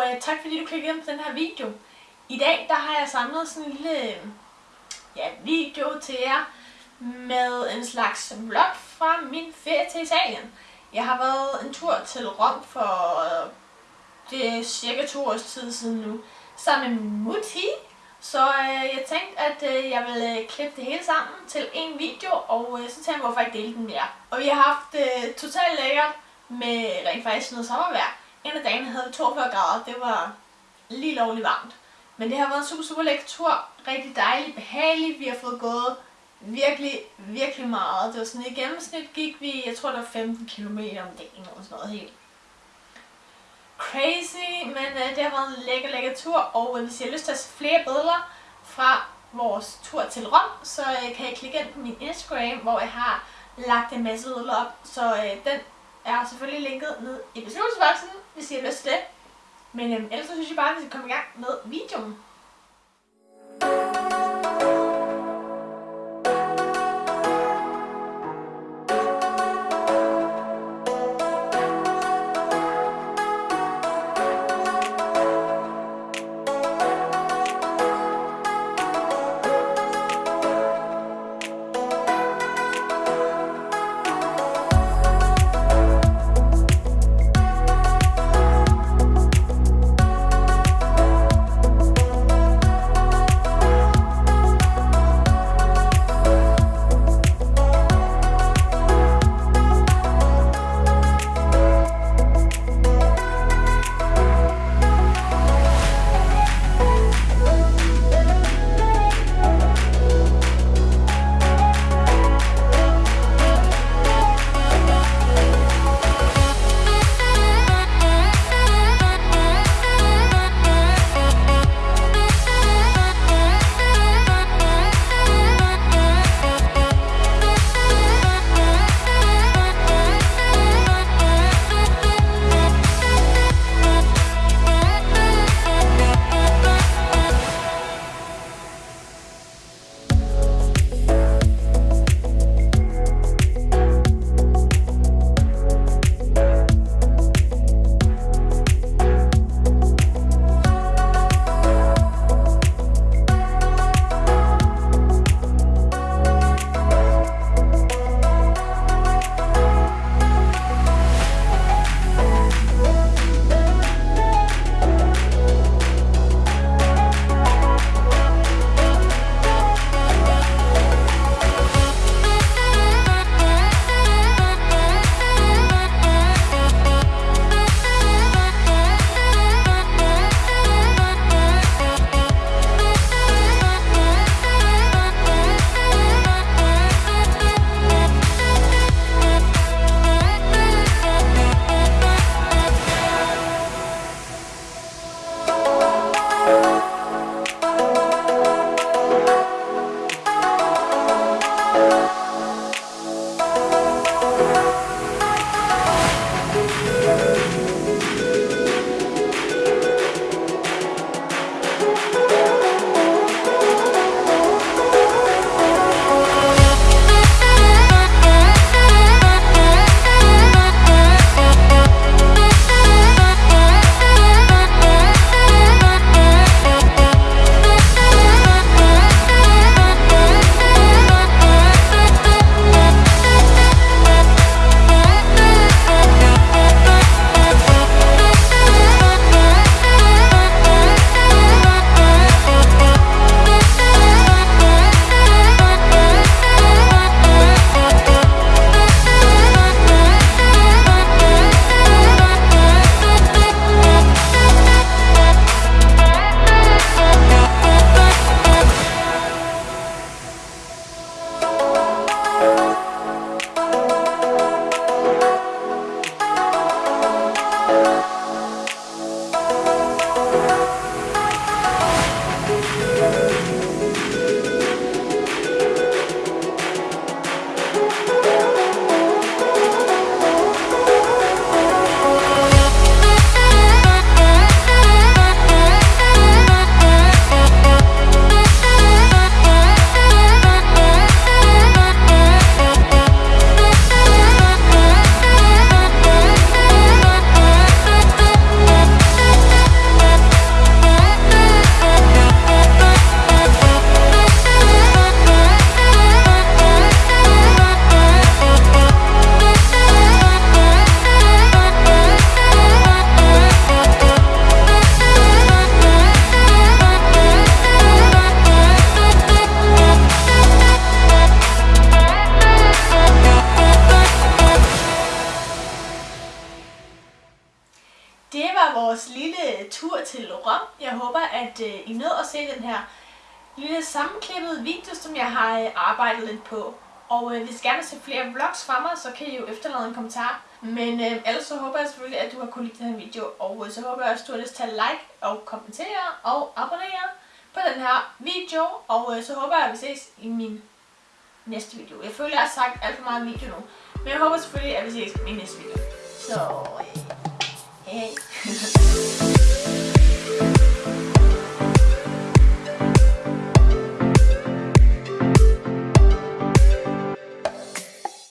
Øh, tak fordi du klikkede ind på den her video. I dag der har jeg samlet sådan en lille ja, video til jer med en slags vlog fra min ferie til Italien. Jeg har været en tur til Rom for øh, det er cirka to års tid siden nu, sammen med Mutti. Så øh, jeg tænkte, at øh, jeg ville øh, klippe det hele sammen til en video, og øh, så tænkte jeg, hvorfor ikke dele den mere. Og vi har haft øh, totalt lækkert med rent faktisk noget sommervejr. En af dagene havde vi 42 grader, det var lige lovligt varmt. Men det har været en super, super lækker tur. Rigtig dejlig, behagelig. Vi har fået gået virkelig, virkelig meget. Det var sådan i gennemsnit gik vi, jeg tror der var 15 km om dagen eller sådan noget helt crazy, men øh, det har været en lækker, lækker tur, og øh, hvis I har lyst til at se flere billeder fra vores tur til Rom, så øh, kan I klikke ind på min Instagram, hvor jeg har lagt en masse billeder op, så øh, den er selvfølgelig linket ned i beskrivelsesboksen, hvis I har lyst til det. Men øhm, ellers så synes jeg bare, at vi skal komme i gang med videoen. Håber, at øh, I nød at se den her lille sammenklippede video, som jeg har øh, arbejdet lidt på. Og øh, hvis I gerne vil se flere vlogs fra mig, så kan I jo efterlade en kommentar. Men øh, ellers så håber jeg selvfølgelig, at du har kunne lide den her video. Og øh, så håber jeg også, at du har lyst til at like og kommentere og abonnere på den her video. Og øh, så håber jeg, at vi ses i min næste video. Jeg føler, jeg har sagt alt for meget video nu. Men jeg håber selvfølgelig, at vi ses i min næste video. Så, øh, hej.